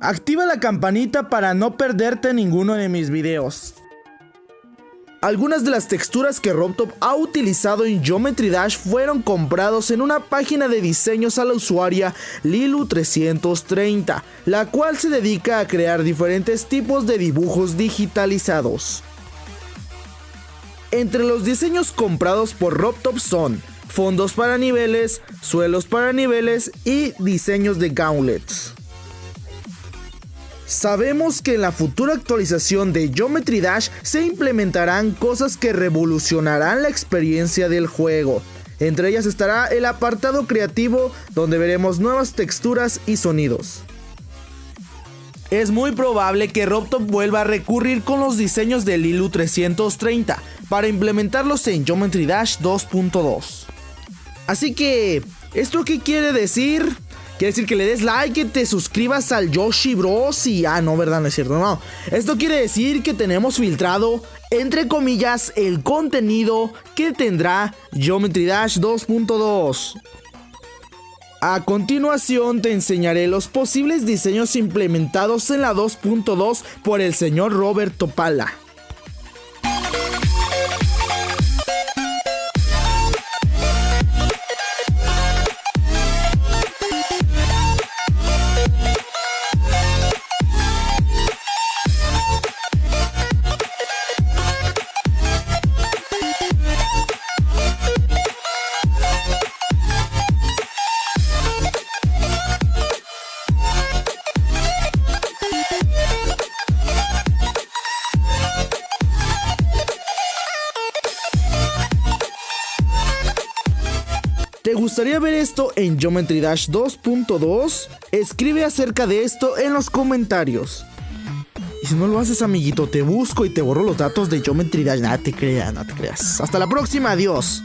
Activa la campanita para no perderte ninguno de mis videos. Algunas de las texturas que RobTop ha utilizado en Geometry Dash fueron comprados en una página de diseños a la usuaria Lilu330, la cual se dedica a crear diferentes tipos de dibujos digitalizados. Entre los diseños comprados por RobTop son fondos para niveles, suelos para niveles y diseños de gauntlets. Sabemos que en la futura actualización de Geometry Dash se implementarán cosas que revolucionarán la experiencia del juego. Entre ellas estará el apartado creativo donde veremos nuevas texturas y sonidos. Es muy probable que RobTop vuelva a recurrir con los diseños del Lilu 330 para implementarlos en Geometry Dash 2.2. Así que, ¿esto qué quiere decir? Quiere decir que le des like, que te suscribas al Yoshi Bros. Y ah, no, ¿verdad? No es cierto, no. Esto quiere decir que tenemos filtrado, entre comillas, el contenido que tendrá Geometry Dash 2.2. A continuación te enseñaré los posibles diseños implementados en la 2.2 por el señor Roberto Pala. ¿Te gustaría ver esto en Geometry Dash 2.2? Escribe acerca de esto en los comentarios. Y si no lo haces, amiguito, te busco y te borro los datos de Geometry Dash. Nada te creas, no te creas. Hasta la próxima, adiós.